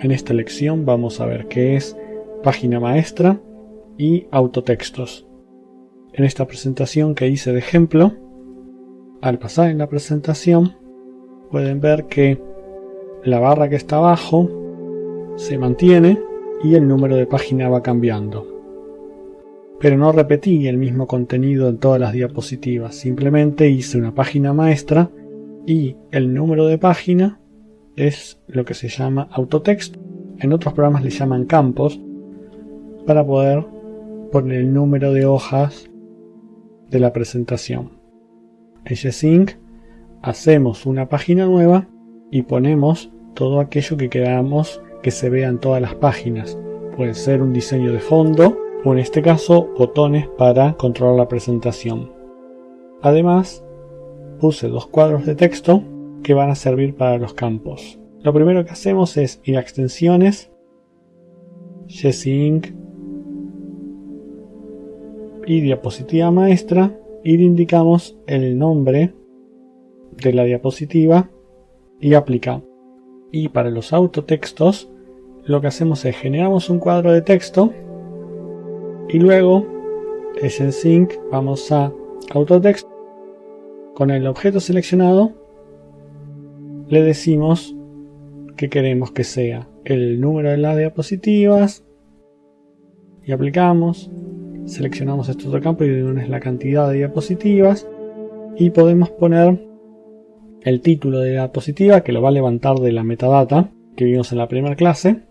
En esta lección vamos a ver qué es página maestra y autotextos. En esta presentación que hice de ejemplo, al pasar en la presentación pueden ver que la barra que está abajo se mantiene y el número de página va cambiando. Pero no repetí el mismo contenido en todas las diapositivas, simplemente hice una página maestra y el número de página es lo que se llama autotexto. En otros programas le llaman campos para poder poner el número de hojas de la presentación. En G-Sync hacemos una página nueva y ponemos todo aquello que queramos que se vea en todas las páginas. Puede ser un diseño de fondo o en este caso botones para controlar la presentación. Además, puse dos cuadros de texto que van a servir para los campos. Lo primero que hacemos es ir a extensiones, G-Sync y diapositiva maestra y le indicamos el nombre de la diapositiva y aplica. Y para los autotextos lo que hacemos es generamos un cuadro de texto y luego es sync vamos a autotext con el objeto seleccionado le decimos que queremos que sea el número de las diapositivas y aplicamos seleccionamos este otro campo y es la cantidad de diapositivas y podemos poner el título de la diapositiva que lo va a levantar de la metadata que vimos en la primera clase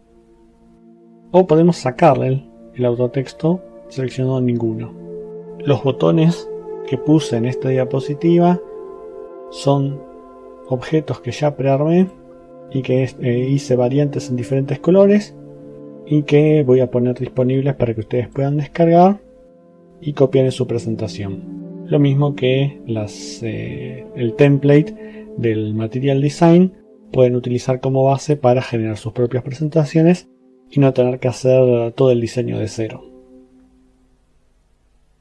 o podemos sacarle el, autotexto seleccionando ninguno. Los botones que puse en esta diapositiva son objetos que ya prearmé y que eh, hice variantes en diferentes colores y que voy a poner disponibles para que ustedes puedan descargar y copiar en su presentación. Lo mismo que las, eh, el template del Material Design pueden utilizar como base para generar sus propias presentaciones y no tener que hacer todo el diseño de cero.